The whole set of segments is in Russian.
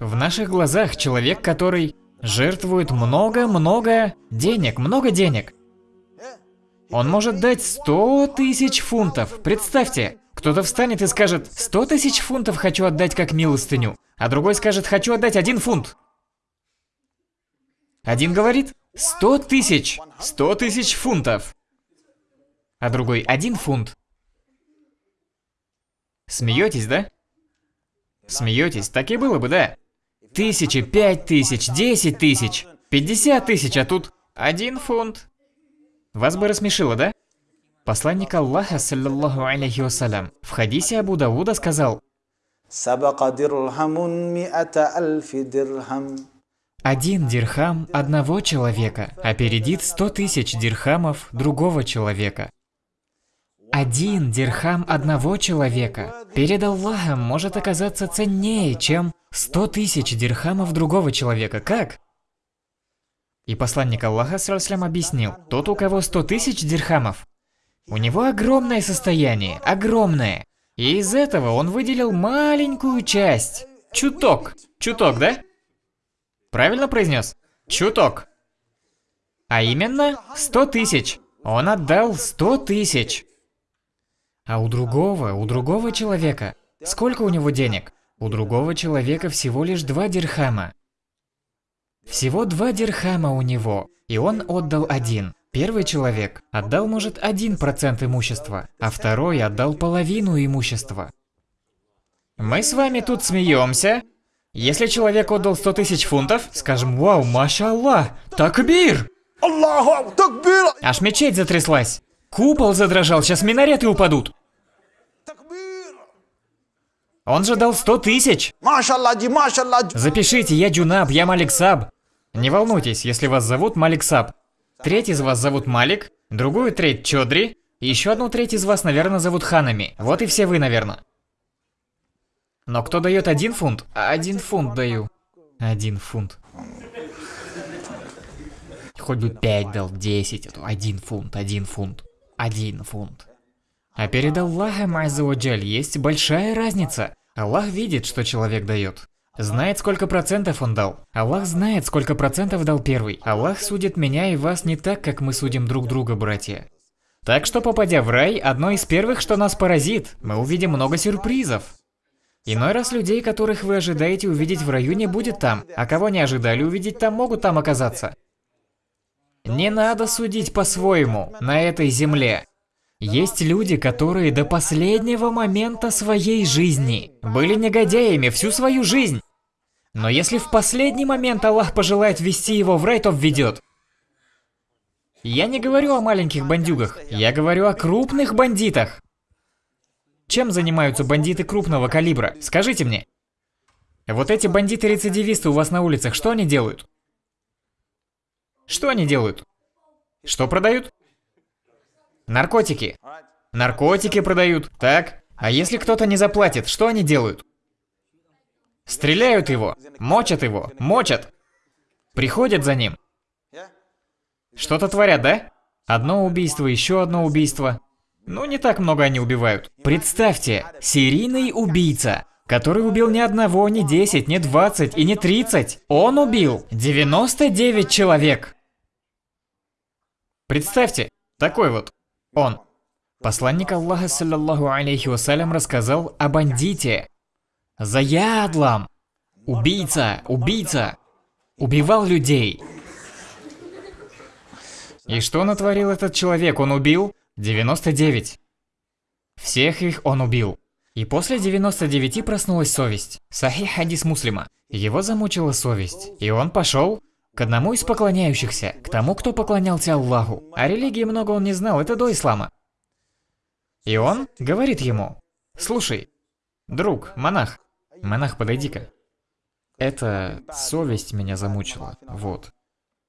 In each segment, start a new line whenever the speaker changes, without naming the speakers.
В наших глазах человек, который жертвует много-много денег, много денег. Он может дать 100 тысяч фунтов. Представьте, кто-то встанет и скажет, 100 тысяч фунтов хочу отдать как милостыню, а другой скажет, хочу отдать один фунт. Один говорит, 100 тысяч, 100 тысяч фунтов. А другой, один фунт. Смеетесь, да? Смеетесь, так и было бы, да? Тысячи, пять тысяч, десять тысяч, пятьдесят тысяч, а тут один фунт. Вас бы рассмешило, да? Посланник Аллаха, саллаллаху алейхи вассалям, в хадисе Абу Давуда сказал, один дирхам одного человека опередит сто тысяч дирхамов другого человека. Один дирхам одного человека перед Аллахом может оказаться ценнее, чем сто тысяч дирхамов другого человека. Как? И посланник Аллаха Сралслям объяснил, тот, у кого сто тысяч дирхамов, у него огромное состояние, огромное. И из этого он выделил маленькую часть. Чуток. Чуток, да? Правильно произнес? Чуток. А именно, сто тысяч. Он отдал сто тысяч. А у другого, у другого человека, сколько у него денег? У другого человека всего лишь два дирхама. Всего два дирхама у него, и он отдал один. Первый человек отдал, может, один процент имущества, а второй отдал половину имущества. Мы с вами тут смеемся. Если человек отдал 100 тысяч фунтов, скажем, вау, маша Аллах, такбир! Аллаху акбар! Аж мечеть затряслась. Купол задрожал, сейчас минареты упадут. Он же дал 100 тысяч. Запишите, я Джанаб, я Малик Саб. Не волнуйтесь, если вас зовут Малик Саб. Треть из вас зовут Малик, другую треть Чодри, и еще одну треть из вас, наверное, зовут Ханами. Вот и все вы, наверное. Но кто дает один фунт? Один фунт даю. Один фунт. Хоть бы пять дал, десять, а то один фунт, один фунт, один фунт. А перед Аллахом Аззаваджаль есть большая разница. Аллах видит, что человек дает. Знает, сколько процентов он дал. Аллах знает, сколько процентов дал первый. Аллах судит меня и вас не так, как мы судим друг друга, братья. Так что, попадя в рай, одно из первых, что нас поразит, мы увидим много сюрпризов. Иной раз людей, которых вы ожидаете увидеть в раю, не будет там, а кого не ожидали увидеть там, могут там оказаться. Не надо судить по-своему на этой земле. Есть люди, которые до последнего момента своей жизни были негодяями всю свою жизнь. Но если в последний момент Аллах пожелает ввести его в рай, то введет. Я не говорю о маленьких бандюгах, я говорю о крупных бандитах. Чем занимаются бандиты крупного калибра? Скажите мне. Вот эти бандиты-рецидивисты у вас на улицах, что они делают? Что они делают? Что продают? Наркотики. Наркотики продают. Так. А если кто-то не заплатит, что они делают? Стреляют его, мочат его, мочат. Приходят за ним. Что-то творят, да? Одно убийство, еще одно убийство. Ну, не так много они убивают. Представьте, серийный убийца, который убил ни одного, ни 10, ни 20 и не 30. Он убил 99 человек. Представьте, такой вот он. Посланник Аллаха, саллаллаху алейхи вассалям, рассказал о бандите. Заядлам. Убийца, убийца. Убивал людей. И что натворил этот человек? Он убил 99. Всех их он убил. И после 99 проснулась совесть. Сахих хадис муслима. Его замучила совесть. И он пошел к одному из поклоняющихся, к тому, кто поклонялся Аллаху. О религии много он не знал, это до ислама. И он говорит ему, «Слушай, друг, монах, монах, подойди-ка. Это совесть меня замучила, вот.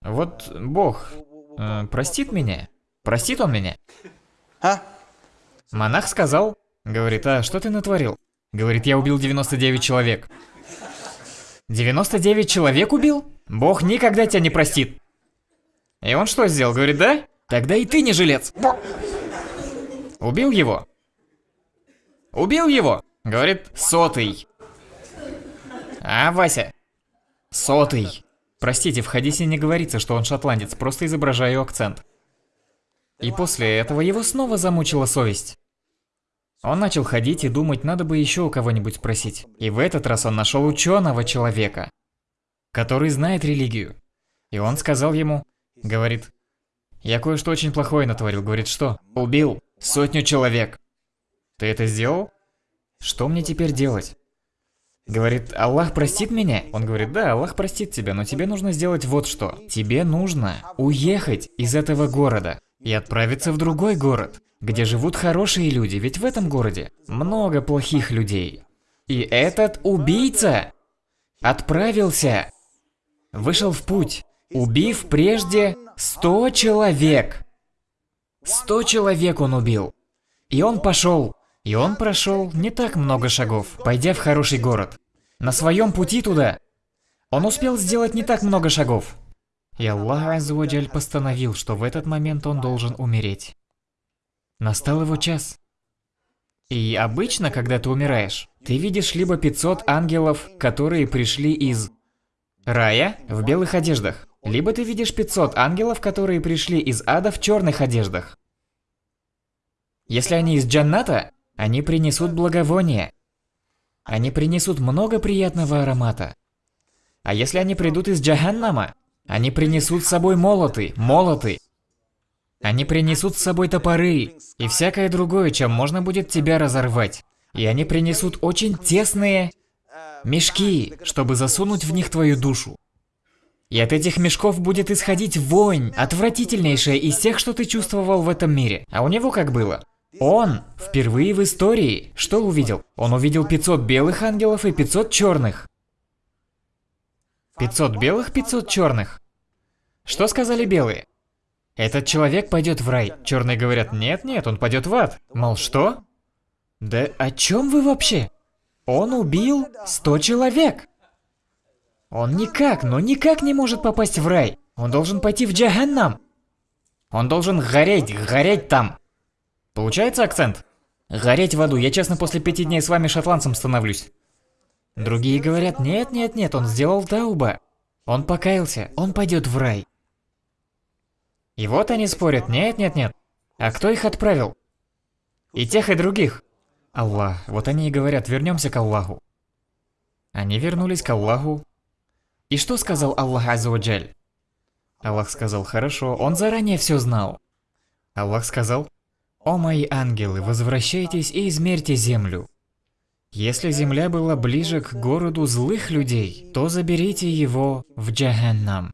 Вот Бог э, простит меня? Простит он меня?» А? Монах сказал, говорит, «А что ты натворил?» Говорит, «Я убил 99 человек». 99 человек убил? Бог никогда тебя не простит. И он что сделал? Говорит, да? Тогда и ты не жилец. Убил его? Убил его? Говорит, сотый. А, Вася, Сотый. Простите, в хадисе не говорится, что он шотландец, просто изображаю акцент. И после этого его снова замучила совесть. Он начал ходить и думать, надо бы еще у кого-нибудь спросить. И в этот раз он нашел ученого человека, который знает религию. И он сказал ему, говорит, я кое-что очень плохое натворил. Говорит, что? Убил сотню человек. Ты это сделал? Что мне теперь делать? Говорит, Аллах простит меня? Он говорит, да, Аллах простит тебя, но тебе нужно сделать вот что. Тебе нужно уехать из этого города и отправиться в другой город, где живут хорошие люди, ведь в этом городе много плохих людей. И этот убийца отправился, вышел в путь, убив прежде 100 человек. 100 человек он убил. И он пошел и он прошел не так много шагов, пойдя в хороший город. На своем пути туда он успел сделать не так много шагов. И Аллах Аззаваджаль постановил, что в этот момент он должен умереть. Настал его час. И обычно, когда ты умираешь, ты видишь либо 500 ангелов, которые пришли из рая в белых одеждах, либо ты видишь 500 ангелов, которые пришли из ада в черных одеждах. Если они из джанната, они принесут благовоние. Они принесут много приятного аромата. А если они придут из Джаханнама, они принесут с собой молоты, молоты. Они принесут с собой топоры и всякое другое, чем можно будет тебя разорвать. И они принесут очень тесные мешки, чтобы засунуть в них твою душу. И от этих мешков будет исходить вонь, отвратительнейшая из тех, что ты чувствовал в этом мире. А у него как было? Он впервые в истории что увидел? Он увидел 500 белых ангелов и 500 черных. 500 белых, 500 черных. Что сказали белые? Этот человек пойдет в рай. Черные говорят, нет, нет, он пойдет в ад. Мол, что? Да о чем вы вообще? Он убил 100 человек. Он никак, но никак не может попасть в рай. Он должен пойти в Джаханнам. Он должен гореть, гореть там. Получается акцент? Гореть в аду, я честно после пяти дней с вами шотландцем становлюсь. Другие говорят, нет, нет, нет, он сделал тауба. Он покаялся, он пойдет в рай. И вот они спорят, нет, нет, нет. А кто их отправил? И тех, и других. Аллах. Вот они и говорят, вернемся к Аллаху. Они вернулись к Аллаху. И что сказал Аллах Аззаваджаль? Аллах сказал, хорошо, он заранее все знал. Аллах сказал, «О мои ангелы, возвращайтесь и измерьте землю. Если земля была ближе к городу злых людей, то заберите его в Джаханнам.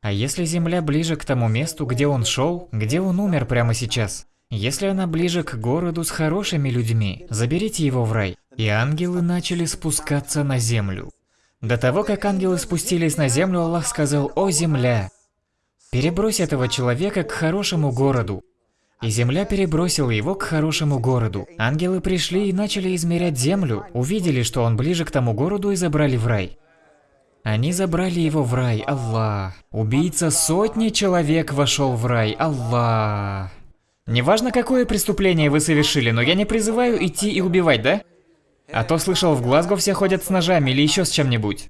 А если земля ближе к тому месту, где он шел, где он умер прямо сейчас, если она ближе к городу с хорошими людьми, заберите его в рай. И ангелы начали спускаться на землю. До того, как ангелы спустились на землю, Аллах сказал, «О земля, перебрось этого человека к хорошему городу, и земля перебросила его к хорошему городу. Ангелы пришли и начали измерять землю, увидели, что он ближе к тому городу и забрали в рай. Они забрали его в рай, Аллах. Убийца сотни человек вошел в рай, Аллах. Неважно, какое преступление вы совершили, но я не призываю идти и убивать, да? А то слышал, в Глазго все ходят с ножами или еще с чем-нибудь.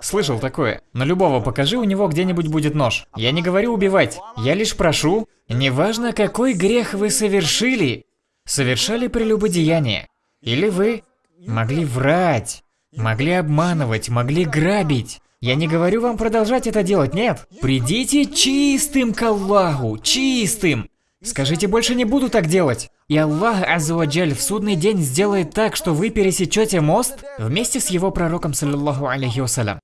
Слышал такое. На любого покажи, у него где-нибудь будет нож. Я не говорю убивать. Я лишь прошу, неважно какой грех вы совершили, совершали прелюбодеяние. Или вы могли врать, могли обманывать, могли грабить. Я не говорю вам продолжать это делать, нет. Придите чистым к Аллаху, чистым. Скажите, больше не буду так делать. И Аллах Аззаваджаль в судный день сделает так, что вы пересечете мост вместе с его пророком, саллиллаху алейхи вассалям.